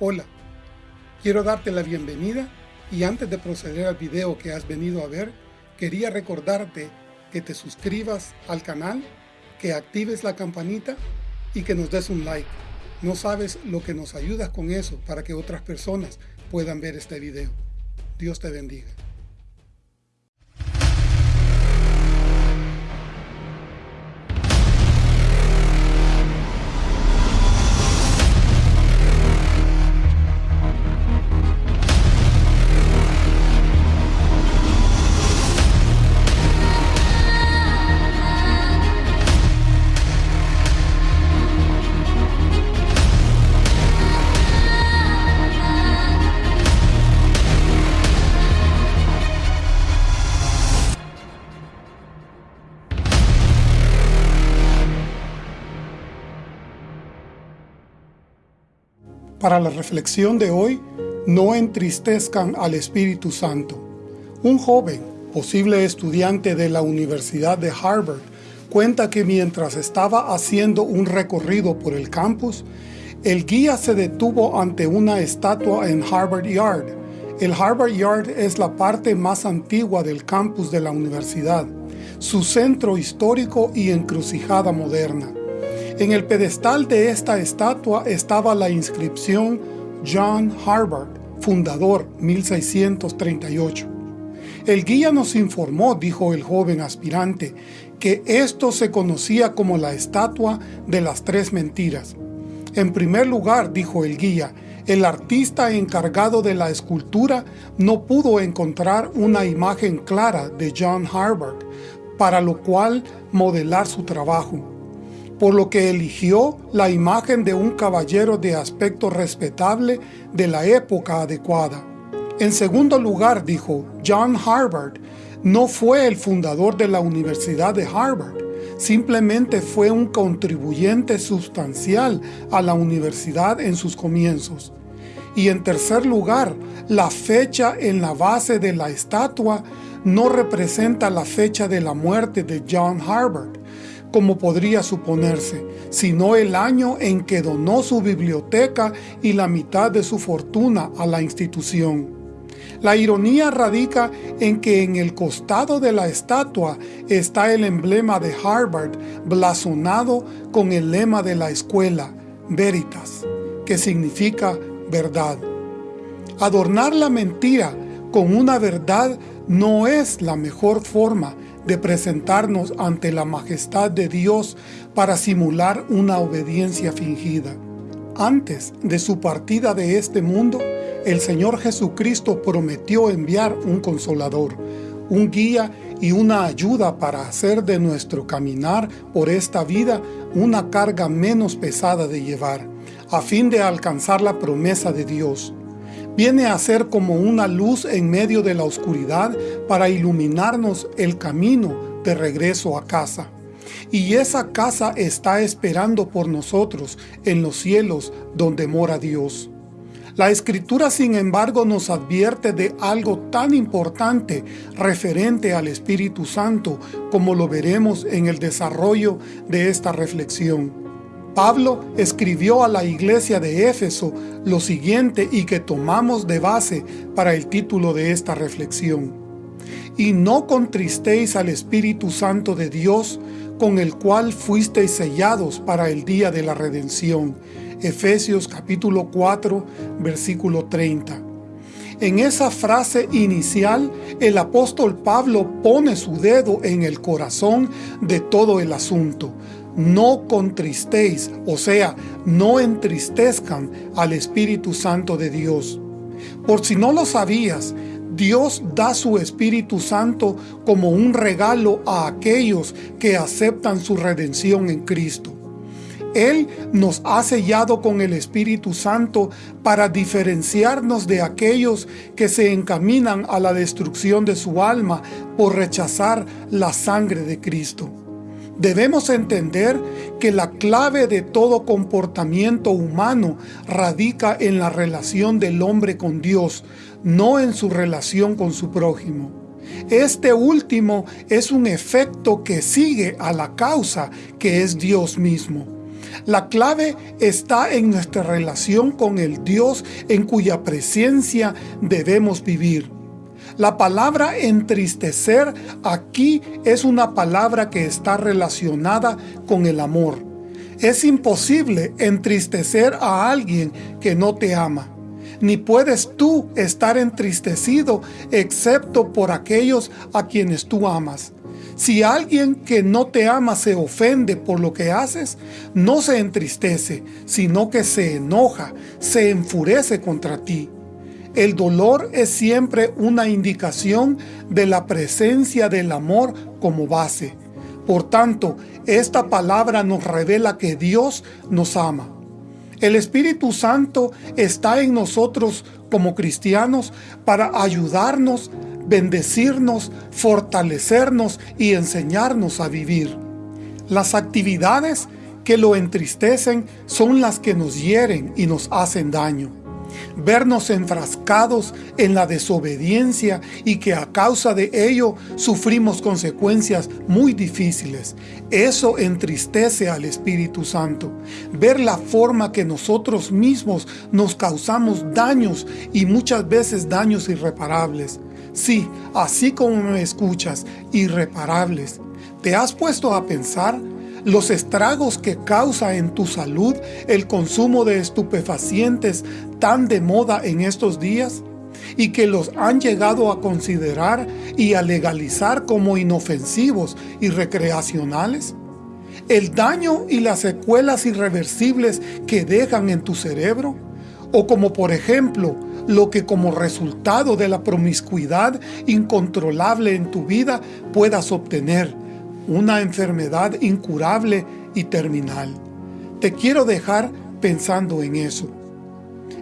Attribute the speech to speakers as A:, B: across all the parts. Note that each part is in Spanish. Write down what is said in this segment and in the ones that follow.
A: Hola, quiero darte la bienvenida y antes de proceder al video que has venido a ver, quería recordarte que te suscribas al canal, que actives la campanita y que nos des un like. No sabes lo que nos ayudas con eso para que otras personas puedan ver este video. Dios te bendiga. Para la reflexión de hoy, no entristezcan al Espíritu Santo. Un joven, posible estudiante de la Universidad de Harvard, cuenta que mientras estaba haciendo un recorrido por el campus, el guía se detuvo ante una estatua en Harvard Yard. El Harvard Yard es la parte más antigua del campus de la universidad, su centro histórico y encrucijada moderna. En el pedestal de esta estatua estaba la inscripción John Harvard, fundador 1638. El guía nos informó, dijo el joven aspirante, que esto se conocía como la estatua de las tres mentiras. En primer lugar, dijo el guía, el artista encargado de la escultura no pudo encontrar una imagen clara de John Harvard, para lo cual modelar su trabajo por lo que eligió la imagen de un caballero de aspecto respetable de la época adecuada. En segundo lugar, dijo, John Harvard no fue el fundador de la Universidad de Harvard, simplemente fue un contribuyente sustancial a la universidad en sus comienzos. Y en tercer lugar, la fecha en la base de la estatua no representa la fecha de la muerte de John Harvard, como podría suponerse, sino el año en que donó su biblioteca y la mitad de su fortuna a la institución. La ironía radica en que en el costado de la estatua está el emblema de Harvard blasonado con el lema de la escuela, Veritas, que significa verdad. Adornar la mentira con una verdad no es la mejor forma de presentarnos ante la majestad de Dios para simular una obediencia fingida. Antes de su partida de este mundo, el Señor Jesucristo prometió enviar un consolador, un guía y una ayuda para hacer de nuestro caminar por esta vida una carga menos pesada de llevar, a fin de alcanzar la promesa de Dios viene a ser como una luz en medio de la oscuridad para iluminarnos el camino de regreso a casa. Y esa casa está esperando por nosotros en los cielos donde mora Dios. La Escritura, sin embargo, nos advierte de algo tan importante referente al Espíritu Santo como lo veremos en el desarrollo de esta reflexión. Pablo escribió a la iglesia de Éfeso lo siguiente y que tomamos de base para el título de esta reflexión. Y no contristéis al Espíritu Santo de Dios, con el cual fuisteis sellados para el día de la redención. Efesios capítulo 4, versículo 30. En esa frase inicial, el apóstol Pablo pone su dedo en el corazón de todo el asunto, no contristéis, o sea, no entristezcan al Espíritu Santo de Dios. Por si no lo sabías, Dios da su Espíritu Santo como un regalo a aquellos que aceptan su redención en Cristo. Él nos ha sellado con el Espíritu Santo para diferenciarnos de aquellos que se encaminan a la destrucción de su alma por rechazar la sangre de Cristo. Debemos entender que la clave de todo comportamiento humano radica en la relación del hombre con Dios, no en su relación con su prójimo. Este último es un efecto que sigue a la causa que es Dios mismo. La clave está en nuestra relación con el Dios en cuya presencia debemos vivir. La palabra entristecer aquí es una palabra que está relacionada con el amor. Es imposible entristecer a alguien que no te ama. Ni puedes tú estar entristecido excepto por aquellos a quienes tú amas. Si alguien que no te ama se ofende por lo que haces, no se entristece, sino que se enoja, se enfurece contra ti. El dolor es siempre una indicación de la presencia del amor como base. Por tanto, esta palabra nos revela que Dios nos ama. El Espíritu Santo está en nosotros como cristianos para ayudarnos bendecirnos, fortalecernos y enseñarnos a vivir. Las actividades que lo entristecen son las que nos hieren y nos hacen daño vernos enfrascados en la desobediencia y que a causa de ello sufrimos consecuencias muy difíciles. Eso entristece al Espíritu Santo. Ver la forma que nosotros mismos nos causamos daños y muchas veces daños irreparables. Sí, así como me escuchas, irreparables. ¿Te has puesto a pensar los estragos que causa en tu salud el consumo de estupefacientes tan de moda en estos días y que los han llegado a considerar y a legalizar como inofensivos y recreacionales? ¿El daño y las secuelas irreversibles que dejan en tu cerebro? O como por ejemplo, lo que como resultado de la promiscuidad incontrolable en tu vida puedas obtener, una enfermedad incurable y terminal. Te quiero dejar pensando en eso.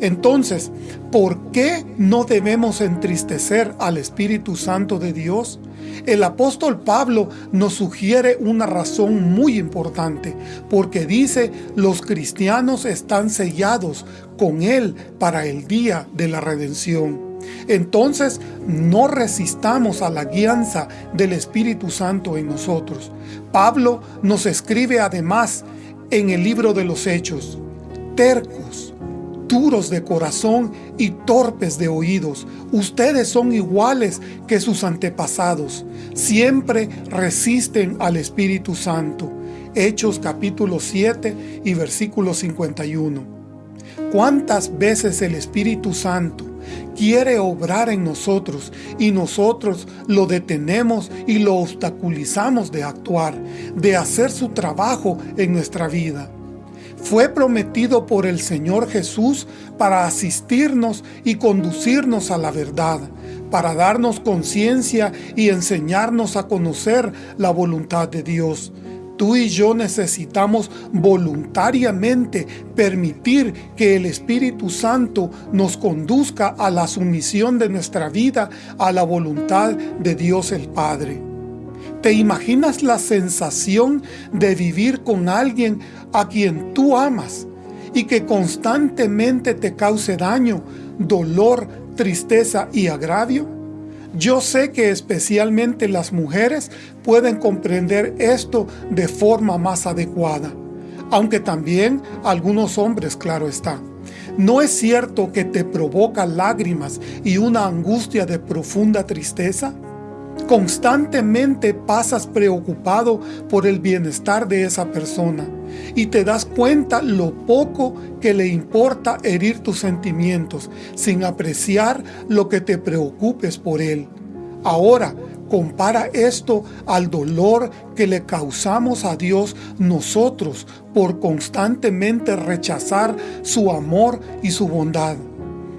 A: Entonces, ¿por qué no debemos entristecer al Espíritu Santo de Dios? El apóstol Pablo nos sugiere una razón muy importante, porque dice, los cristianos están sellados con Él para el día de la redención. Entonces no resistamos a la guianza del Espíritu Santo en nosotros. Pablo nos escribe además en el libro de los Hechos, tercos, duros de corazón y torpes de oídos, ustedes son iguales que sus antepasados, siempre resisten al Espíritu Santo. Hechos capítulo 7 y versículo 51. ¿Cuántas veces el Espíritu Santo quiere obrar en nosotros y nosotros lo detenemos y lo obstaculizamos de actuar, de hacer su trabajo en nuestra vida. Fue prometido por el Señor Jesús para asistirnos y conducirnos a la verdad, para darnos conciencia y enseñarnos a conocer la voluntad de Dios. Tú y yo necesitamos voluntariamente permitir que el Espíritu Santo nos conduzca a la sumisión de nuestra vida a la voluntad de Dios el Padre. ¿Te imaginas la sensación de vivir con alguien a quien tú amas y que constantemente te cause daño, dolor, tristeza y agravio? Yo sé que especialmente las mujeres pueden comprender esto de forma más adecuada, aunque también algunos hombres, claro está. ¿No es cierto que te provoca lágrimas y una angustia de profunda tristeza? Constantemente pasas preocupado por el bienestar de esa persona y te das cuenta lo poco que le importa herir tus sentimientos sin apreciar lo que te preocupes por él. Ahora, compara esto al dolor que le causamos a Dios nosotros por constantemente rechazar su amor y su bondad.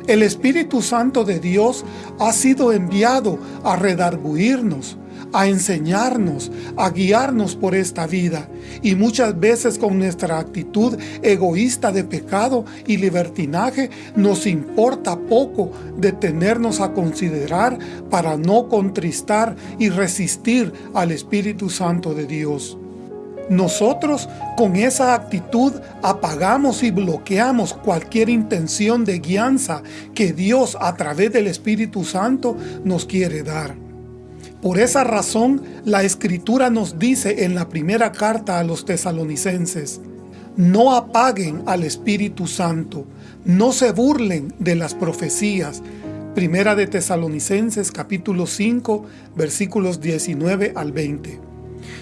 A: El Espíritu Santo de Dios ha sido enviado a redarguirnos, a enseñarnos, a guiarnos por esta vida. Y muchas veces con nuestra actitud egoísta de pecado y libertinaje nos importa poco detenernos a considerar para no contristar y resistir al Espíritu Santo de Dios. Nosotros con esa actitud apagamos y bloqueamos cualquier intención de guianza que Dios a través del Espíritu Santo nos quiere dar. Por esa razón, la Escritura nos dice en la primera carta a los tesalonicenses, No apaguen al Espíritu Santo, no se burlen de las profecías. Primera de Tesalonicenses capítulo 5 versículos 19 al 20.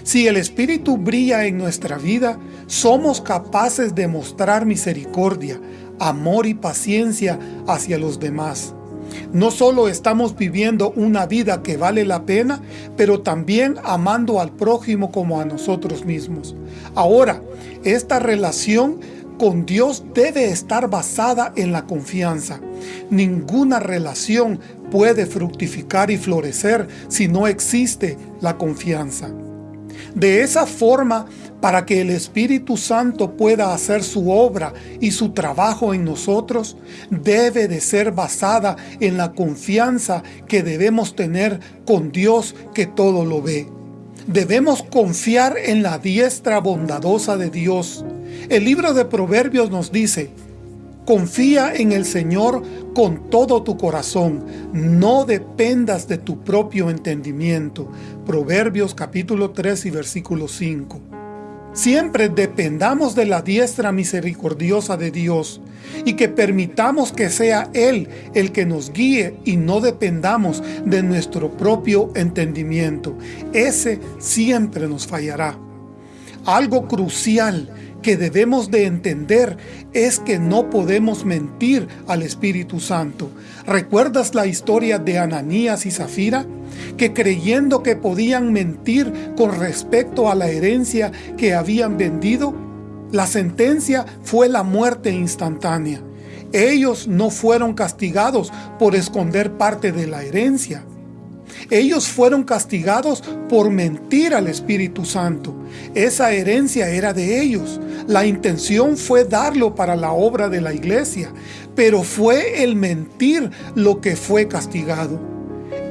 A: Si el Espíritu brilla en nuestra vida, somos capaces de mostrar misericordia, amor y paciencia hacia los demás. No solo estamos viviendo una vida que vale la pena, pero también amando al prójimo como a nosotros mismos. Ahora, esta relación con Dios debe estar basada en la confianza. Ninguna relación puede fructificar y florecer si no existe la confianza. De esa forma, para que el Espíritu Santo pueda hacer su obra y su trabajo en nosotros, debe de ser basada en la confianza que debemos tener con Dios que todo lo ve. Debemos confiar en la diestra bondadosa de Dios. El libro de Proverbios nos dice, Confía en el Señor con todo tu corazón, no dependas de tu propio entendimiento. Proverbios capítulo 3 y versículo 5. Siempre dependamos de la diestra misericordiosa de Dios y que permitamos que sea Él el que nos guíe y no dependamos de nuestro propio entendimiento. Ese siempre nos fallará. Algo crucial que debemos de entender es que no podemos mentir al Espíritu Santo. ¿Recuerdas la historia de Ananías y Zafira? Que creyendo que podían mentir con respecto a la herencia que habían vendido, la sentencia fue la muerte instantánea. Ellos no fueron castigados por esconder parte de la herencia. Ellos fueron castigados por mentir al Espíritu Santo. Esa herencia era de ellos. La intención fue darlo para la obra de la iglesia, pero fue el mentir lo que fue castigado.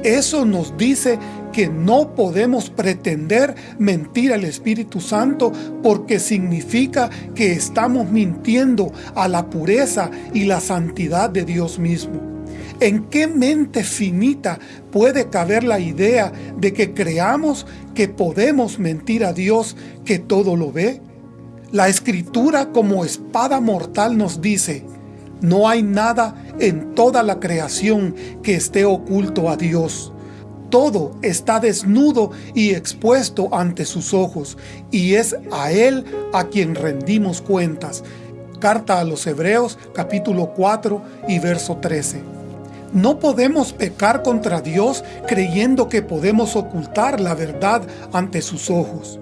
A: Eso nos dice que no podemos pretender mentir al Espíritu Santo porque significa que estamos mintiendo a la pureza y la santidad de Dios mismo. ¿En qué mente finita puede caber la idea de que creamos que podemos mentir a Dios que todo lo ve? La Escritura como espada mortal nos dice, no hay nada en toda la creación que esté oculto a Dios. Todo está desnudo y expuesto ante sus ojos, y es a Él a quien rendimos cuentas. Carta a los Hebreos capítulo 4 y verso 13. No podemos pecar contra Dios creyendo que podemos ocultar la verdad ante sus ojos.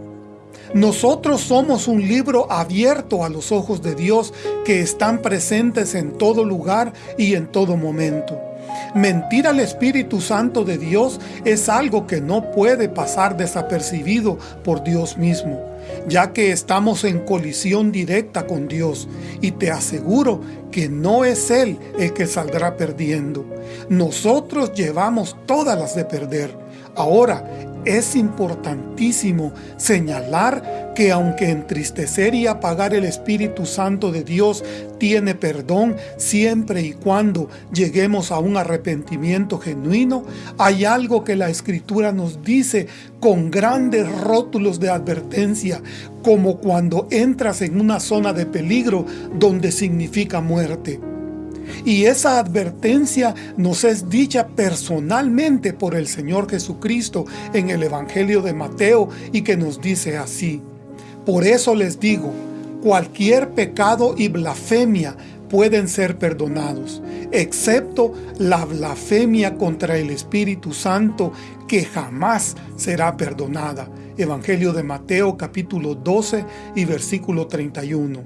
A: Nosotros somos un libro abierto a los ojos de Dios que están presentes en todo lugar y en todo momento. Mentir al Espíritu Santo de Dios es algo que no puede pasar desapercibido por Dios mismo ya que estamos en colisión directa con Dios, y te aseguro que no es Él el que saldrá perdiendo. Nosotros llevamos todas las de perder. Ahora, es importantísimo señalar que aunque entristecer y apagar el Espíritu Santo de Dios tiene perdón siempre y cuando lleguemos a un arrepentimiento genuino, hay algo que la Escritura nos dice con grandes rótulos de advertencia, como cuando entras en una zona de peligro donde significa muerte. Y esa advertencia nos es dicha personalmente por el Señor Jesucristo en el Evangelio de Mateo y que nos dice así. Por eso les digo, cualquier pecado y blasfemia pueden ser perdonados, excepto la blasfemia contra el Espíritu Santo que jamás será perdonada. Evangelio de Mateo capítulo 12 y versículo 31.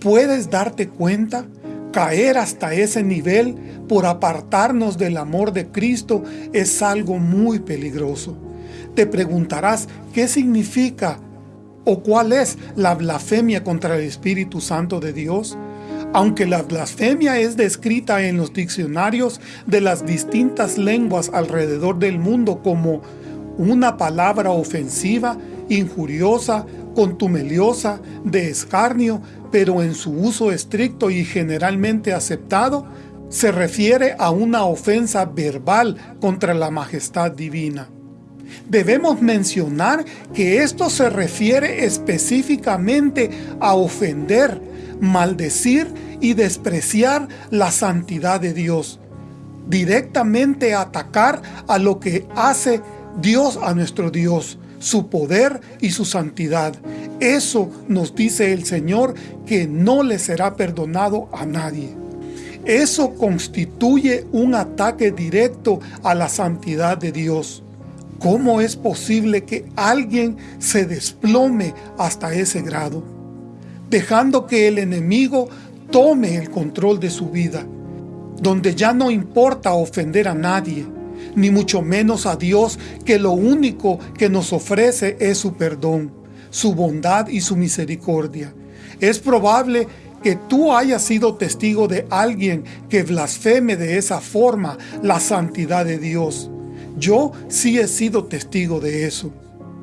A: ¿Puedes darte cuenta? Caer hasta ese nivel por apartarnos del amor de Cristo es algo muy peligroso. Te preguntarás, ¿qué significa o cuál es la blasfemia contra el Espíritu Santo de Dios? Aunque la blasfemia es descrita en los diccionarios de las distintas lenguas alrededor del mundo como una palabra ofensiva, injuriosa, contumeliosa, de escarnio, pero en su uso estricto y generalmente aceptado, se refiere a una ofensa verbal contra la majestad divina. Debemos mencionar que esto se refiere específicamente a ofender, maldecir y despreciar la santidad de Dios. Directamente atacar a lo que hace Dios a nuestro Dios, su poder y su santidad. Eso nos dice el Señor que no le será perdonado a nadie. Eso constituye un ataque directo a la santidad de Dios. ¿Cómo es posible que alguien se desplome hasta ese grado? Dejando que el enemigo tome el control de su vida, donde ya no importa ofender a nadie, ni mucho menos a Dios, que lo único que nos ofrece es su perdón, su bondad y su misericordia. Es probable que tú hayas sido testigo de alguien que blasfeme de esa forma la santidad de Dios. Yo sí he sido testigo de eso.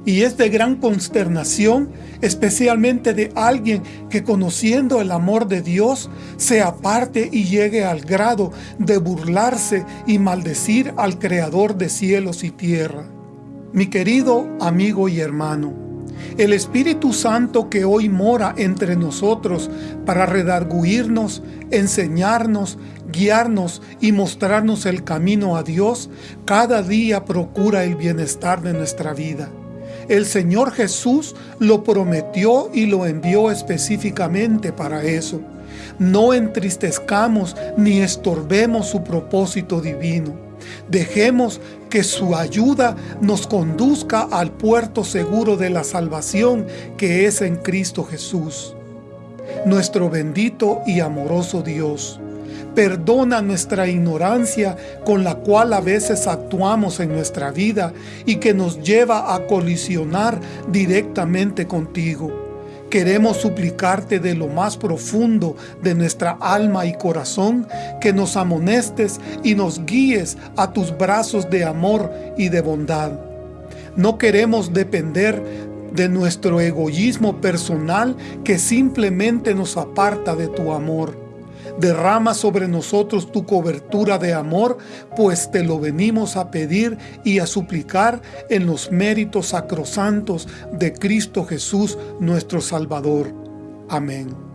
A: Y es de gran consternación, especialmente de alguien que conociendo el amor de Dios, se aparte y llegue al grado de burlarse y maldecir al Creador de cielos y tierra. Mi querido amigo y hermano, el Espíritu Santo que hoy mora entre nosotros para redarguirnos, enseñarnos, guiarnos y mostrarnos el camino a Dios, cada día procura el bienestar de nuestra vida. El Señor Jesús lo prometió y lo envió específicamente para eso. No entristezcamos ni estorbemos su propósito divino. Dejemos que su ayuda nos conduzca al puerto seguro de la salvación que es en Cristo Jesús. Nuestro bendito y amoroso Dios, Perdona nuestra ignorancia con la cual a veces actuamos en nuestra vida y que nos lleva a colisionar directamente contigo. Queremos suplicarte de lo más profundo de nuestra alma y corazón que nos amonestes y nos guíes a tus brazos de amor y de bondad. No queremos depender de nuestro egoísmo personal que simplemente nos aparta de tu amor. Derrama sobre nosotros tu cobertura de amor, pues te lo venimos a pedir y a suplicar en los méritos sacrosantos de Cristo Jesús nuestro Salvador. Amén.